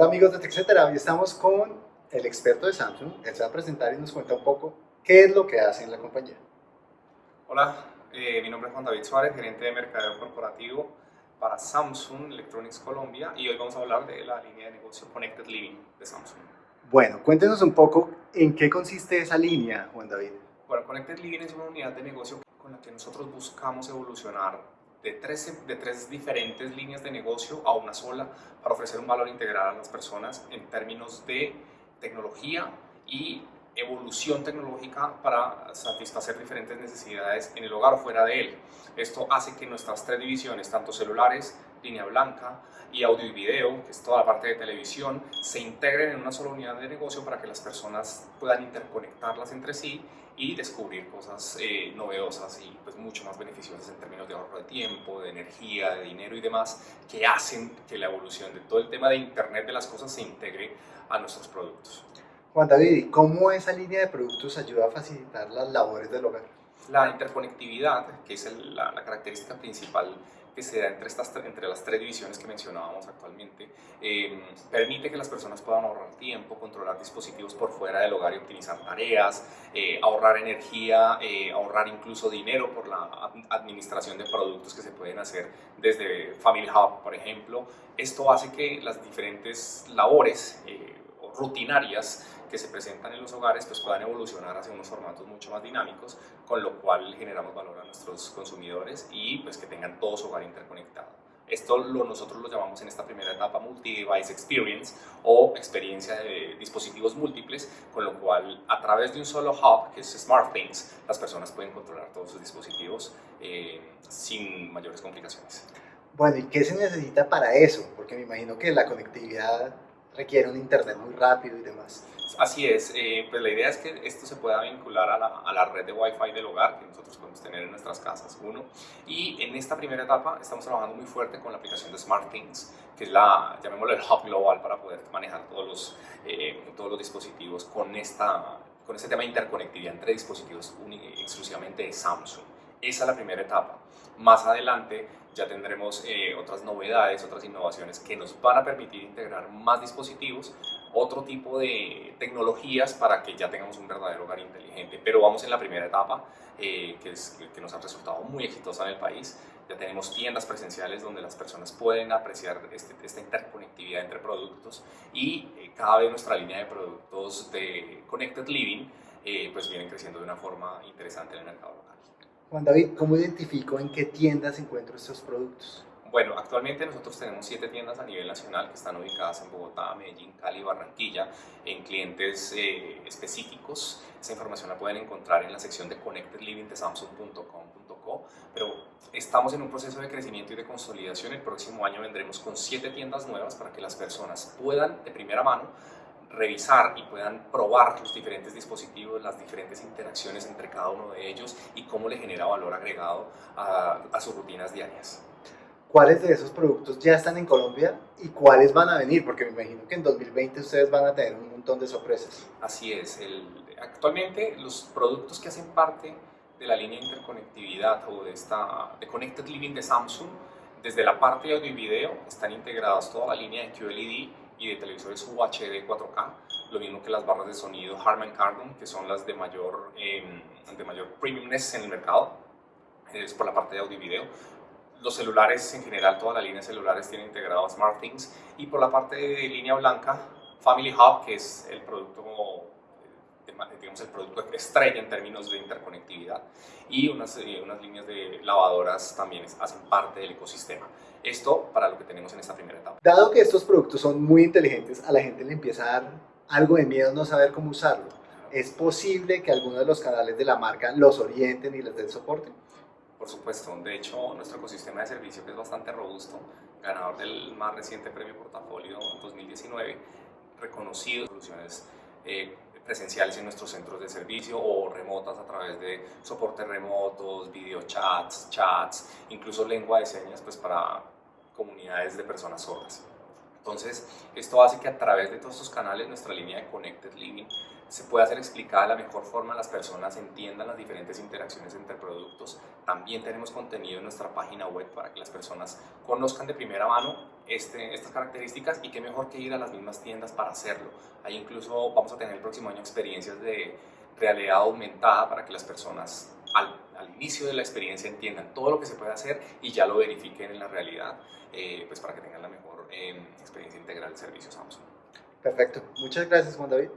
Hola amigos de TechCetera, hoy estamos con el experto de Samsung. Él se va a presentar y nos cuenta un poco qué es lo que hace en la compañía. Hola, eh, mi nombre es Juan David Suárez, gerente de mercadeo corporativo para Samsung Electronics Colombia y hoy vamos a hablar de la línea de negocio Connected Living de Samsung. Bueno, cuéntenos un poco en qué consiste esa línea, Juan David. Bueno, Connected Living es una unidad de negocio con la que nosotros buscamos evolucionar de tres, de tres diferentes líneas de negocio a una sola para ofrecer un valor integral a las personas en términos de tecnología y evolución tecnológica para satisfacer diferentes necesidades en el hogar o fuera de él. Esto hace que nuestras tres divisiones, tanto celulares, línea blanca y audio y video, que es toda la parte de televisión, se integren en una sola unidad de negocio para que las personas puedan interconectarlas entre sí y descubrir cosas eh, novedosas y pues mucho más beneficiosas en términos de ahorro de tiempo, de energía, de dinero y demás, que hacen que la evolución de todo el tema de Internet de las cosas se integre a nuestros productos. Juan David, ¿cómo esa línea de productos ayuda a facilitar las labores del hogar? La interconectividad, que es la, característica principal que se da entre, estas, entre las tres divisiones que mencionábamos actualmente, em, permite que las personas puedan ahorrar tiempo, controlar dispositivos por fuera del hogar y optimizar tareas, eh, ahorrar energía, eh, ahorrar incluso dinero por la administración de productos que se pueden hacer desde Family Hub, por ejemplo. Esto hace que las diferentes labores eh, rutinarias que se presentan en los hogares pues puedan evolucionar hacia unos formatos mucho más dinámicos, con lo cual generamos valor a nuestros consumidores y pues que tengan todo su hogar interconectado. Esto lo, nosotros lo llamamos en esta primera etapa Multi-Device Experience o experiencia de dispositivos múltiples, con lo cual a través de un solo hub, que es SmartThings, las personas pueden controlar todos sus dispositivos eh, sin mayores complicaciones. Bueno, ¿y qué se necesita para eso? Porque me imagino que la conectividad requiere un internet muy rápido y demás. Así es, eh, pues la idea es que esto se pueda vincular a la, a la, red de Wi-Fi del hogar que nosotros podemos tener en nuestras casas, uno. Y en esta primera etapa estamos trabajando muy fuerte con la aplicación de SmartThings, que es la, llamémoslo el hub global para poder manejar todos los, eh, todos los dispositivos con, esta, con este tema de interconectividad entre dispositivos exclusivamente de Samsung. Esa es la primera etapa. Más adelante ya tendremos eh, otras novedades, otras innovaciones que nos van a permitir integrar más dispositivos, otro tipo de tecnologías para que ya tengamos un verdadero hogar inteligente. Pero vamos en la primera etapa, eh, que, es, que nos ha resultado muy exitosa en el país. Ya tenemos tiendas presenciales donde las personas pueden apreciar este, esta interconectividad entre productos y eh, cada vez nuestra línea de productos de Connected Living pues vienen creciendo de una forma interesante en el mercado local. Juan David, ¿cómo identifico en qué tiendas encuentro estos productos? Bueno, actualmente nosotros tenemos siete tiendas a nivel nacional que están ubicadas en Bogotá, Medellín, Cali, Barranquilla, en clientes eh, específicos. Esa información la pueden encontrar en la sección de Connected Living de Samsung.com.co, pero estamos en un proceso de crecimiento y de consolidación. El próximo año vendremos con siete tiendas nuevas para que las personas puedan de primera mano revisar y puedan probar los diferentes dispositivos, las diferentes interacciones entre cada uno de ellos y cómo le genera valor agregado a, sus rutinas diarias. ¿Cuáles de esos productos ya están en Colombia y cuáles van a venir? Porque me imagino que en 2020 ustedes van a tener un montón de sorpresas. Así es. actualmente los productos que hacen parte de la línea de interconectividad o de esta de Connected Living de Samsung, desde la parte de audio y video están integradas toda la línea de QLED y de televisores UHD 4K, lo mismo que las barras de sonido Harman Kardon, que son las de mayor, eh, de mayor premiumness en el mercado, es por la parte de audio y video. Los celulares en general, toda la línea de celulares tiene integrado SmartThings y por la parte de línea blanca, Family Hub, que es el producto digamos, el producto estrella en términos de interconectividad y unas, eh, unas líneas de lavadoras también hacen parte del ecosistema. Esto para lo que tenemos en. Dado que estos productos son muy inteligentes, a la gente le empieza a dar algo de miedo no saber cómo usarlo. ¿Es posible que algunos de los canales de la marca los orienten y les den soporte? Por supuesto, de hecho nuestro ecosistema de servicio que es bastante robusto, ganador del más reciente premio portafolio 2019, reconocido soluciones eh, presenciales en nuestros centros de servicio o remotas a través de soportes remotos, videochats, chats, incluso lengua de señas pues para comunidades de personas sordas. Entonces, esto hace que a través de todos estos canales nuestra línea de Connected Living se pueda hacer explicada de la mejor forma, las personas entiendan las diferentes interacciones entre productos. También tenemos contenido en nuestra página web para que las personas conozcan de primera mano este, estas características y qué mejor que ir a las mismas tiendas para hacerlo. Ahí incluso vamos a tener el próximo año experiencias de realidad aumentada para que las personas al, inicio de la experiencia entiendan todo lo que se puede hacer y ya lo verifiquen en la realidad, eh, pues para que tengan la mejor eh, experiencia integral de servicios Samsung. Perfecto. Muchas gracias, Juan David.